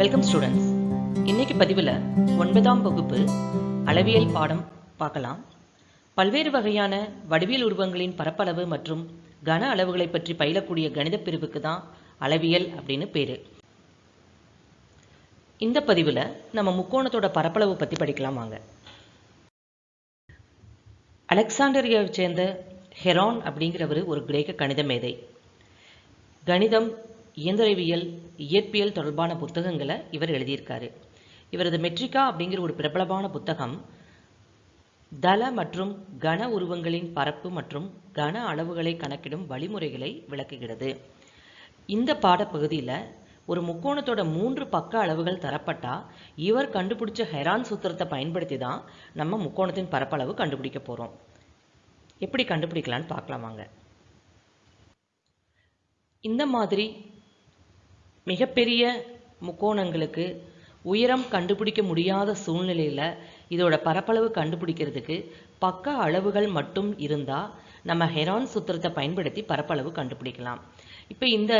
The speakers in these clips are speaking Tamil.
வெல்கம் ஸ்டூடெண்ட்ஸ் இன்னைக்கு பதிவில் ஒன்பதாம் வகுப்பு அளவியல் பாடம் பார்க்கலாம். பல்வேறு வகையான வடிவியல் உருவங்களின் பரப்பளவு மற்றும் கன அளவுகளை பற்றி பயிலக்கூடிய கணித பிரிவுக்கு தான் அளவியல் அப்படின்னு பேர். இந்த பதிவில் நம்ம முக்கோணத்தோட பரப்பளவு பற்றி படிக்கலாம் வாங்க. அலெக்சாண்டரியாவை சேர்ந்த ஹெரான் அப்படிங்கிறவர் ஒரு கிரேக்க கணித மேதை. கணிதம் இயந்திரவியல் இயற்பியல் தொடர்பான புத்தகங்களை இவர் எழுதியிருக்காரு. இவரது மெட்ரிகா அப்படிங்கிற ஒரு பிரபலமான புத்தகம் தள மற்றும் கன உருவங்களின் பரப்பு மற்றும் கன அளவுகளை கணக்கிடும் வழிமுறைகளை விளக்குகிறது. இந்த பாடப்பகுதியில் ஒரு முக்கோணத்தோட மூன்று பக்க அளவுகள் தரப்பட்டா இவர் கண்டுபிடிச்ச ஹெரான் சூத்திரத்தை பயன்படுத்தி தான் நம்ம முக்கோணத்தின் பரப்பளவு கண்டுபிடிக்க போகிறோம் எப்படி கண்டுபிடிக்கலான்னு பார்க்கலாம் வாங்க. இந்த மாதிரி மிகப்பெரிய முக்கோணங்களுக்கு உயரம் கண்டுபிடிக்க முடியாத சூழ்நிலையில் இதோட பரப்பளவு கண்டுபிடிக்கிறதுக்கு பக்க அளவுகள் மட்டும் இருந்தால் நம்ம ஹெரான் சூத்திரத்தை பயன்படுத்தி பரப்பளவு கண்டுபிடிக்கலாம். இப்போ இந்த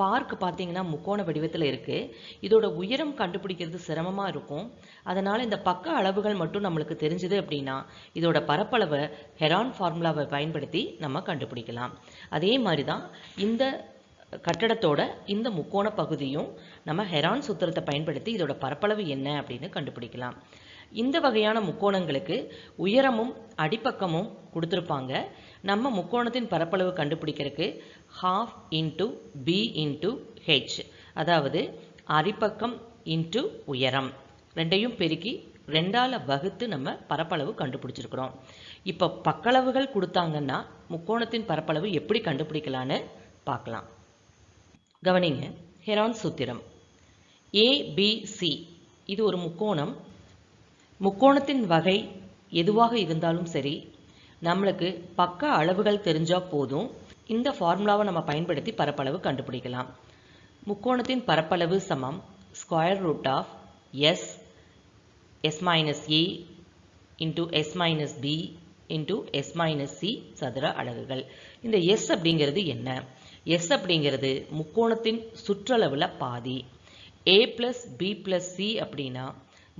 பார்க் பார்த்தீங்கன்னா முக்கோண வடிவத்தில் இருக்குது இதோட உயரம் கண்டுபிடிக்கிறது சிரமமாக இருக்கும். அதனால் இந்த பக்க அளவுகள் மட்டும் நம்மளுக்கு தெரிஞ்சுது அப்படின்னா இதோட பரப்பளவை ஹெரான் ஃபார்முலாவை பயன்படுத்தி நம்ம கண்டுபிடிக்கலாம். அதே மாதிரி தான் இந்த கட்டடத்தோட இந்த முக்கோண பகுதியும் நம்ம ஹெரான் சூத்திரத்தை பயன்படுத்தி இதோட பரப்பளவு என்ன அப்படின்னு கண்டுபிடிக்கலாம். இந்த வகையான முக்கோணங்களுக்கு உயரமும் அடிப்பக்கமும் கொடுத்துருப்பாங்க. நம்ம முக்கோணத்தின் பரப்பளவு கண்டுபிடிக்கிறதுக்கு half into B into H அதாவது அடிப்பக்கம் இன்ட்டு உயரம். ரெண்டையும் பெருக்கி ரெண்டால் வகுத்து நம்ம பரப்பளவு கண்டுபிடிச்சிருக்கிறோம். இப்போ பக்களவுகள் கொடுத்தாங்கன்னா முக்கோணத்தின் பரப்பளவு எப்படி கண்டுபிடிக்கலான்னு பார்க்கலாம். கவனிங்க. ஹெரான் சூத்திரம். ஏபிசி இது ஒரு முக்கோணம். முக்கோணத்தின் வகை எதுவாக இருந்தாலும் சரி நம்மளுக்கு பக்க அளவுகள் தெரிஞ்சால் போதும். இந்த ஃபார்முலாவை நம்ம பயன்படுத்தி பரப்பளவு கண்டுபிடிக்கலாம். முக்கோணத்தின் பரப்பளவு சமம். Square root of S S minus A into S minus B into S minus C சதுர அலகுகள். இந்த எஸ் அப்படிங்கிறது என்ன? எஸ் அப்படிங்கிறது முக்கோணத்தின் சுற்றளவில் பாதி. A plus B plus C அப்படின்னா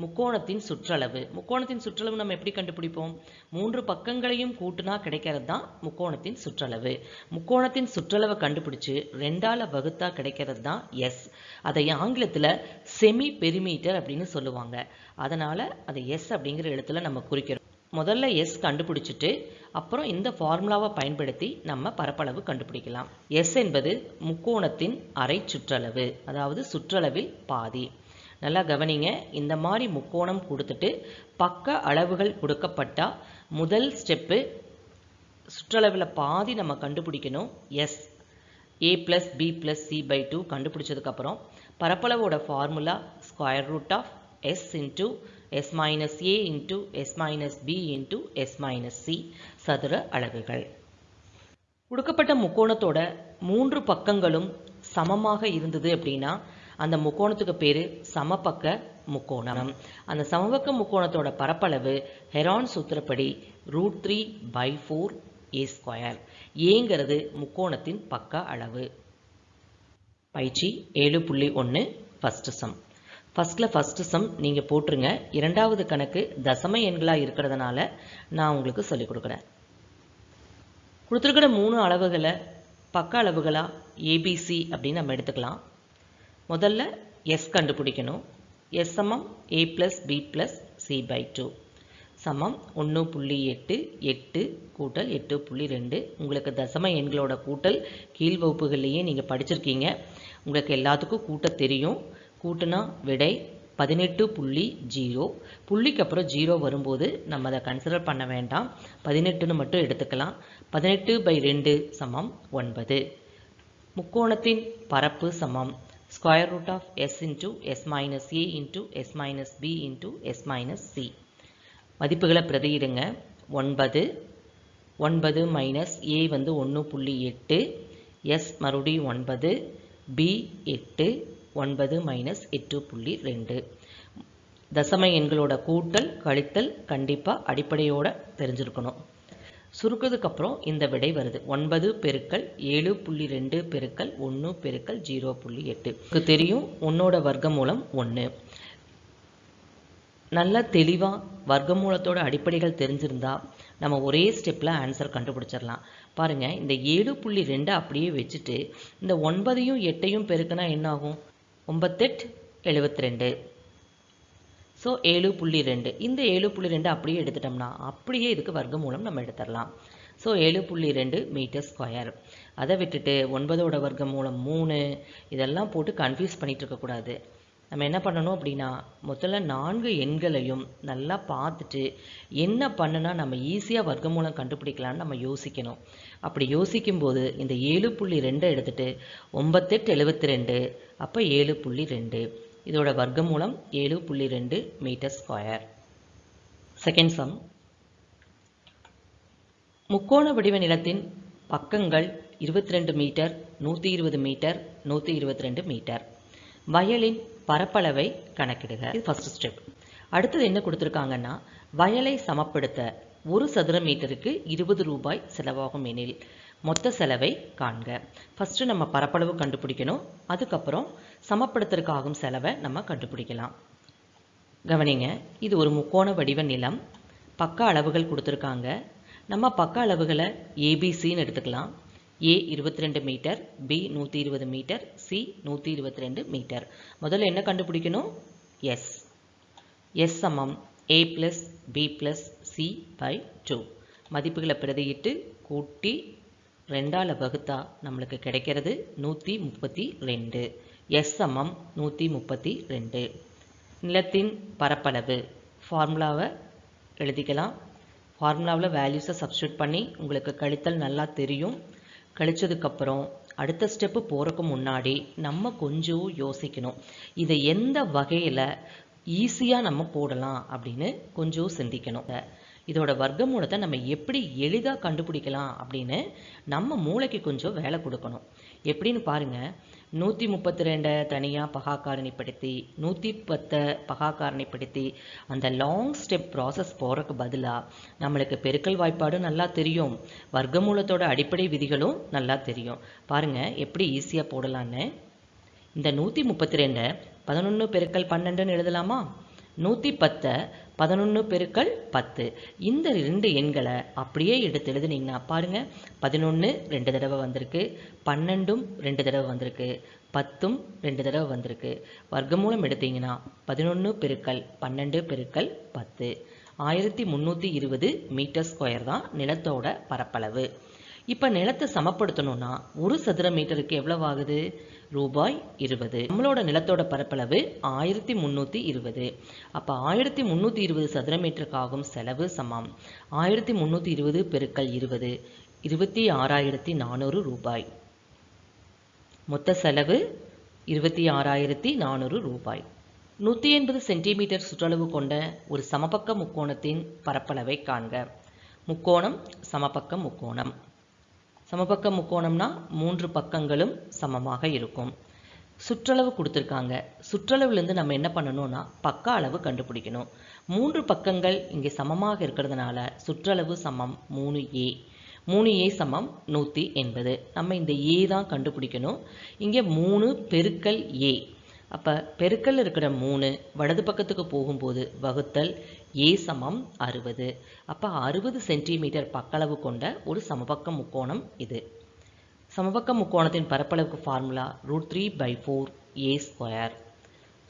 முக்கோணத்தின் சுற்றளவு. முக்கோணத்தின் சுற்றளவு நம்ம எப்படி கண்டுபிடிப்போம்? மூன்று பக்கங்களையும் கூட்டுனா கிடைக்கிறது தான் முக்கோணத்தின் சுற்றளவு. முக்கோணத்தின் சுற்றளவை கண்டுபிடிச்சு ரெண்டால வகுத்தா கிடைக்கிறது தான் எஸ் அதை ஆங்கிலத்தில் செமி பெரிமீட்டர் அப்படின்னு சொல்லுவாங்க. அதனால் அதை எஸ் அப்படிங்கிற இடத்துல நம்ம குறிக்கிறோம். முதல்ல எஸ் கண்டுபிடிச்சிட்டு அப்புறம் இந்த ஃபார்முலாவை பயன்படுத்தி நம்ம பரப்பளவு கண்டுபிடிக்கலாம். எஸ் என்பது முக்கோணத்தின் அரை சுற்றளவு அதாவது சுற்றளவில் பாதி. நல்லா கவனிங்க இந்த மாதிரி முக்கோணம் கொடுத்துட்டு பக்க அளவுகள் கொடுக்கப்பட்டால் முதல் ஸ்டெப்பு சுற்றளவில் பாதி நம்ம கண்டுபிடிக்கணும் S A plus B plus C by two கண்டுபிடிச்சதுக்கப்புறம் பரப்பளவோட formula square root of S into s minus A into S minus B into s minus C சதுர அலகுகள். கொடுக்கப்பட்ட முக்கோணத்தோட மூன்று பக்கங்களும் சமமாக இருந்தது அப்படின்னா அந்த முக்கோணத்துக்கு பேர் சமபக்க முக்கோணம். அந்த சமபக்க முக்கோணத்தோட பரப்பளவு Heron சூத்திரப்படி root three by four A square. ஏங்கிறது முக்கோணத்தின் பக்க அளவு. பயிற்சி ஏழு புள்ளி ஒன்று ஃபஸ்ட்டு சம் ஃபஸ்ட்டில் ஃபஸ்ட்டு சம் நீங்கள் போட்டுருங்க. இரண்டாவது கணக்கு தசம எண்களாக இருக்கிறதுனால நான் உங்களுக்கு சொல்லிக் கொடுக்குறேன். கொடுத்துருக்கிற மூணு அளவுகளை பக்க அளவுகளாக ஏபிசி அப்படின்னு நம்ம எடுத்துக்கலாம். முதல்ல எஸ் கண்டுபிடிக்கணும். எஸ் சமம் A plus B plus C by two சமம் ஒன்று புள்ளி எட்டு எட்டு கூட்டல் எட்டு புள்ளி ரெண்டு. உங்களுக்கு தசம எண்களோட கூட்டல் கீழ் வகுப்புகள்லேயே நீங்கள் படிச்சிருக்கீங்க. உங்களுக்கு எல்லாத்துக்கும் கூட்ட தெரியும். கூட்டுனா விடை பதினெட்டு புள்ளி ஜீரோ. புள்ளிக்கு அப்புறம் ஜீரோ வரும்போது நம்ம அதை கன்சிடர் பண்ண வேண்டாம். பதினெட்டுன்னு மட்டும் எடுத்துக்கலாம். பதினெட்டு பை ரெண்டு சமம் ஒன்பது. முக்கோணத்தின் பரப்பு சமம். Square root of S into S minus A into S minus B into S minus C மதிப்புகளை பிரதியிடுங்க. ஒன்பது. ஒன்பது மைனஸ் ஏ வந்து ஒன்று புள்ளி எட்டு. எஸ் மறுபடியும் ஒன்பது. பி எட்டு. ஒன்பது மைனஸ் எட்டு புள்ளி ரெண்டு. தசம எண்களோட கூட்டல் கழித்தல் கண்டிப்பாக அடிப்படையோட தெரிஞ்சிருக்கணும். சுருக்கிறதுக்கப்புறம் இந்த விடை வருது. ஒன்பது பெருக்கள் ஏழு புள்ளி ரெண்டு பெருக்கள் ஒன்று பெருக்கள் ஜீரோ புள்ளி எட்டு. தெரியும் ஒன்னோட வர்க்கமூலம் ஒன்று நல்லா தெளிவாக வர்க்கமூலத்தோட அடிப்படைகள் தெரிஞ்சிருந்தா நம்ம ஒரே ஸ்டெப்பில் ஆன்சர் கண்டுபிடிச்சிடலாம் பாருங்கள் இந்த ஏழு புள்ளி ரெண்டை அப்படியே வச்சுட்டு இந்த ஒன்பதையும் எட்டையும் பெருக்கினா என்ன ஆகும் ஒம்பத்தெட்டு எழுபத்தி ரெண்டு ஸோ ஏழு புள்ளி ரெண்டு. இந்த ஏழு புள்ளி ரெண்டு அப்படியே எடுத்துட்டோம்னா அப்படியே இதுக்கு வர்க்கமூலம் நம்ம எடுத்துடலாம். ஸோ ஏழு புள்ளி ரெண்டு மீட்டர் ஸ்கொயர் அதை விட்டுட்டு ஒன்பதோட வர்க்கமூலம் மூணு. இதெல்லாம் போட்டு கன்ஃபியூஸ் பண்ணிகிட்டு இருக்கக்கூடாது. நம்ம என்ன பண்ணணும் அப்படின்னா முதல்ல நான்கு எண்களையும் நல்லா பார்த்துட்டு என்ன பண்ணுனா நம்ம ஈஸியாக வர்க்கமூலம் கண்டுபிடிக்கலாம்னு நம்ம யோசிக்கணும். அப்படி யோசிக்கும்போது இந்த ஏழு புள்ளி ரெண்டை எடுத்துகிட்டு ஒம்பத்தெட்டு எழுபத்தி ரெண்டு அப்போ ஏழு புள்ளி ரெண்டு. இதோட வர்க்கமூலம் ஏழு புள்ளி ரெண்டு மீட்டர் ஸ்கொயர். Second sum. முக்கோண வடிவ நிலத்தின் பக்கங்கள் இருபத்தி ரெண்டு மீட்டர் நூற்றி இருபது மீட்டர் நூற்றி இருபத்தி ரெண்டு மீட்டர். வயலின் பரப்பளவை கணக்கிடுக. இது ஃபர்ஸ்ட் ஸ்டெப் அடுத்தது என்ன கொடுத்துருக்காங்கன்னா வயலை சமப்படுத்த ஒரு சதுர மீட்டருக்கு இருபது ரூபாய் செலவாகும் எனில் மொத்த செலவை காண்க. ஃபஸ்ட்டு நம்ம பரப்பளவு கண்டுபிடிக்கணும். அதுக்கப்புறம் சமப்படுத்துறதுக்காகும் செலவை நம்ம கண்டுபிடிக்கலாம். கவனிங்க இது ஒரு முக்கோண வடிவ நிலம். பக்க அளவுகள் கொடுத்துருக்காங்க. நம்ம பக்க அளவுகளை ஏபிசின்னு எடுத்துக்கலாம். ஏ இருபத்தி ரெண்டு மீட்டர் பி நூற்றி இருபது மீட்டர் சி நூற்றி இருபத்தி ரெண்டு மீட்டர். முதல்ல என்ன கண்டுபிடிக்கணும்? எஸ் எஸ் சமம் A plus B plus C by two மதிப்புகளை பிரதியிட்டு கூட்டி ரெண்டால் வகுத்தா நம்மளுக்கு கிடைக்கிறது நூற்றி முப்பத்தி ரெண்டு எஸ் சமம் நூற்றி முப்பத்தி ரெண்டு நிலத்தின் பரப்பளவு. ஃபார்முலாவை எழுதிக்கலாம். ஃபார்முலாவில் வேல்யூஸை சப்ஸ்டியூட் பண்ணி உங்களுக்கு கழித்தல் நல்லா தெரியும். கழிச்சதுக்கப்புறம் அடுத்த ஸ்டெப்பு போகிறக்கு முன்னாடி நம்ம கொஞ்சம் யோசிக்கணும். இதை எந்த வகையில் ஈஸியாக நம்ம போடலாம் அப்படின்னு கொஞ்சம் சிந்திக்கணும். இதோட வர்க்கமூலத்தை நம்ம எப்படி எளிதாக கண்டுபிடிக்கலாம் அப்படின்னு நம்ம மூளைக்கு கொஞ்சம் வேலை கொடுக்கணும். எப்படின்னு பாருங்கள் நூற்றி முப்பத்தி ரெண்டை தனியாக பகாக்காரணிப்படுத்தி நூற்றி பத்தை பகாக்காரணிப்படுத்தி அந்த லாங் ஸ்டெப் ப்ராசஸ் போகிறக்கு பதிலாக நம்மளுக்கு பெருக்கல் வாய்ப்பாடு நல்லா தெரியும். வர்க்கமூலத்தோட அடிப்படை விதிகளும் நல்லா தெரியும். பாருங்கள் எப்படி ஈஸியாக போடலான்னு. இந்த நூற்றி முப்பத்தி ரெண்டை பதினொன்று பெருக்கல் பன்னெண்டுன்னு எழுதலாமா? நூற்றி பத்தை பதினொன்று பெருக்கள் பத்து. இந்த ரெண்டு எண்களை அப்படியே எடுத்து எழுதுனீங்கன்னா பாருங்கள் பதினொன்று ரெண்டு தடவை வந்திருக்கு பன்னெண்டும் ரெண்டு தடவை வந்திருக்கு பத்தும் ரெண்டு தடவை வந்திருக்கு. வர்க்கமூலம் எடுத்தீங்கன்னா பதினொன்று பெருக்கள் பன்னெண்டு பெருக்கள் பத்து. ஆயிரத்தி முந்நூற்றி இருபது மீட்டர் ஸ்கொயர் தான் நிலத்தோட பரப்பளவு. இப்போ நிலத்தை சமப்படுத்தணும்னா ஒரு சதுர மீட்டருக்கு எவ்வளவு ஆகுது ரூபாய் இருபது. நம்மளோட நிலத்தோட பரப்பளவு ஆயிரத்தி முந்நூற்றி இருபது. அப்போ ஆயிரத்தி முந்நூற்றி இருபது சதுர மீட்டருக்கு ஆகும் செலவு சமம். ஆயிரத்தி முந்நூற்றி இருபது பெருக்கல் இருபது. இருபத்தி ஆறாயிரத்தி நானூறு ரூபாய். மொத்த செலவு இருபத்தி ஆறாயிரத்தி நானூறு ரூபாய். நூற்றி எண்பது சென்டிமீட்டர் சுற்றளவு கொண்ட ஒரு சமபக்க முக்கோணத்தின் பரப்பளவை காண்க. முக்கோணம் சமபக்க முக்கோணம். சமபக்க முக்கோணம்னா மூன்று பக்கங்களும் சமமாக இருக்கும். சுற்றளவு கொடுத்துருக்காங்க. சுற்றளவுலேருந்து நம்ம என்ன பண்ணணும்னா பக்க அளவு கண்டுபிடிக்கணும். மூன்று பக்கங்கள் இங்கே சமமாக இருக்கிறதுனால சுற்றளவு சமம் மூணு ஏ. மூணு ஏ சமம் நூற்றி எண்பது. நம்ம இந்த ஏ தான் கண்டுபிடிக்கணும். இங்கே மூணு பெருக்கல் ஏ. அப்போ பெருக்கல் இருக்கிற மூணு வலது பக்கத்துக்கு போகும்போது வகுத்தல் ஏ சமம் அறுபது. அப்போ அறுபது சென்டிமீட்டர் பக்களவு கொண்ட ஒரு சமபக்க முக்கோணம் இது. சமபக்க முக்கோணத்தின் பரப்பளவுக்கு formula root three by four A square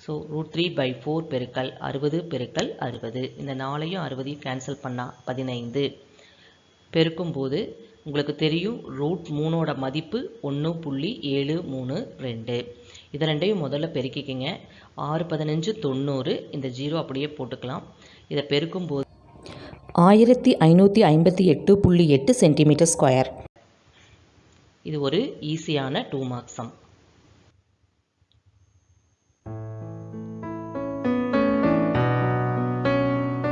so root three by four பெருக்கல் அறுபது பெருக்கல் அறுபது. இந்த நாளையும் அறுபதையும் கேன்சல் பண்ணால் பதினைந்து. பெருக்கும்போது உங்களுக்கு தெரியும் ரூட் மூணோட மதிப்பு ஒன்று புள்ளி ஏழு மூணு ரெண்டு. இதை ரெண்டையும் முதல்ல பெருக்கிக்கிங்க. ஆறு பதினஞ்சு தொண்ணூறு இந்த ஜீரோ அப்படியே போட்டுக்கலாம். இதை பெருக்கும்போது ஆயிரத்தி ஐநூற்றி ஐம்பத்தி எட்டு புள்ளி எட்டு சென்டிமீட்டர் ஸ்கொயர் இது ஒரு ஈஸியான டூ மார்க் சம்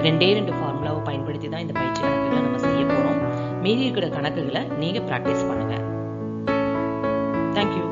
ரெண்டே ரெண்டு ஃபார்முலாவை பயன்படுத்தி தான் இந்த பயிற்சி கணக்குகளை நம்ம செய்ய போகிறோம் மீதி இருக்கிற கணக்குகளை நீங்கள் ப்ராக்டிஸ் பண்ணுங்கள் தேங்க்யூ